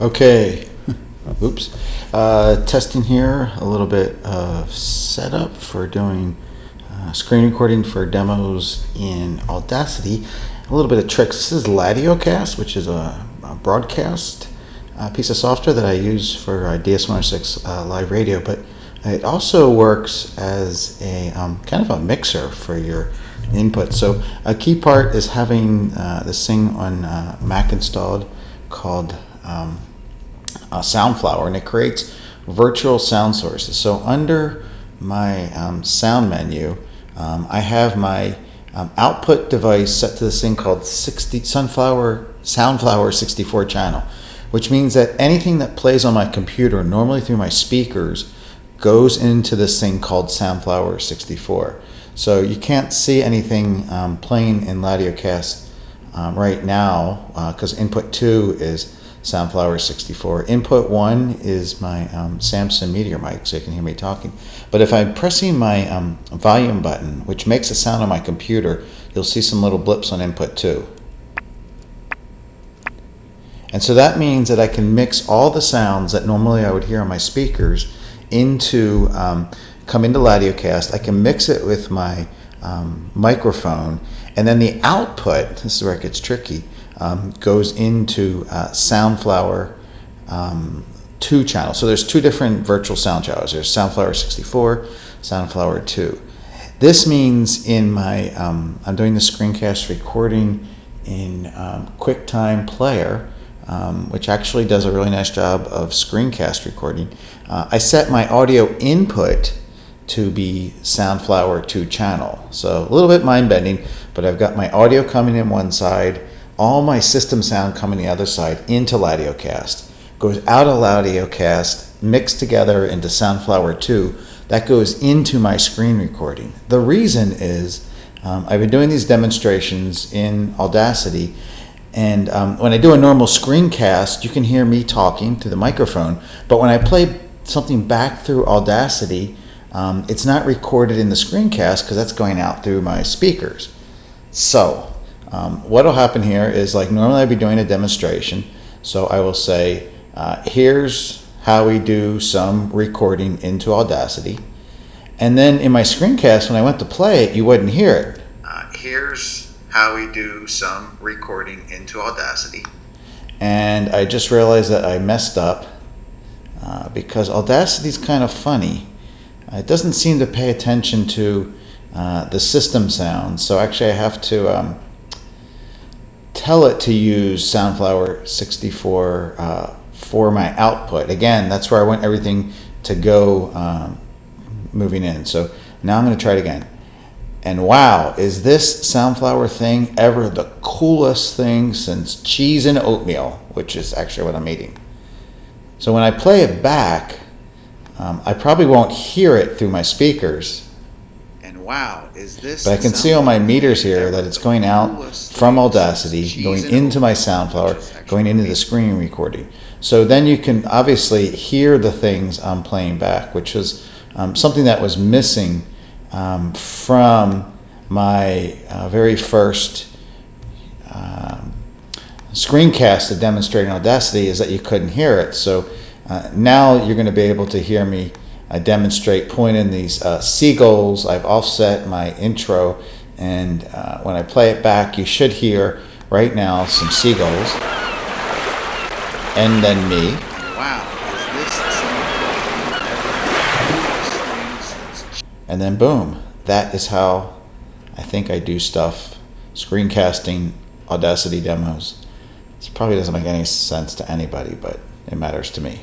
Okay, oops. Uh, testing here, a little bit of setup for doing uh, screen recording for demos in Audacity. A little bit of tricks. This is LadioCast, which is a, a broadcast uh, piece of software that I use for uh, DS106 uh, live radio, but it also works as a um, kind of a mixer for your input. So a key part is having uh, this thing on Mac installed called um, Soundflower, and it creates virtual sound sources. So under my um, sound menu, um, I have my um, output device set to this thing called 60 Sunflower Soundflower 64 channel, which means that anything that plays on my computer, normally through my speakers, goes into this thing called Soundflower 64. So you can't see anything um, playing in LadioCast um, right now because uh, input 2 is Soundflower 64. Input 1 is my um, Samson Meteor mic, so you can hear me talking. But if I'm pressing my um, volume button, which makes a sound on my computer, you'll see some little blips on input 2. And so that means that I can mix all the sounds that normally I would hear on my speakers into, um, come into LadioCast. I can mix it with my um, microphone, and then the output, this is where it gets tricky, um, goes into uh, Soundflower um, 2 channel. So there's two different virtual sound channels. There's Soundflower 64, Soundflower 2. This means in my, um, I'm doing the screencast recording in um, QuickTime Player, um, which actually does a really nice job of screencast recording. Uh, I set my audio input to be Soundflower 2 channel. So a little bit mind bending, but I've got my audio coming in one side, all my system sound coming the other side into LadioCast. Goes out of LadioCast, mixed together into Soundflower 2. That goes into my screen recording. The reason is um, I've been doing these demonstrations in Audacity and um, when I do a normal screencast, you can hear me talking to the microphone. But when I play something back through Audacity, um, it's not recorded in the screencast because that's going out through my speakers. So um, what will happen here is like normally I'd be doing a demonstration. So I will say, uh, here's how we do some recording into Audacity. And then in my screencast, when I went to play it, you wouldn't hear it. Uh, here's how we do some recording into Audacity. And I just realized that I messed up uh, because Audacity is kind of funny. It doesn't seem to pay attention to uh, the system sounds. So actually I have to um, tell it to use Soundflower 64 uh, for my output. Again, that's where I want everything to go um, moving in. So now I'm going to try it again. And wow, is this Soundflower thing ever the coolest thing since cheese and oatmeal, which is actually what I'm eating. So when I play it back, um, I probably won't hear it through my speakers. Wow, is this? But I can see on my meters here that it's going out from Audacity, going into my Soundflower, going into the screen recording. So then you can obviously hear the things I'm playing back, which was um, something that was missing um, from my uh, very first um, screencast of demonstrating Audacity is that you couldn't hear it. So uh, now you're going to be able to hear me uh, demonstrate pointing these uh, seagulls. I've offset my intro and uh, when I play it back you should hear right now some seagulls and then me. Wow, and then boom, that is how I think I do stuff, screencasting Audacity demos. This probably doesn't make any sense to anybody, but it matters to me.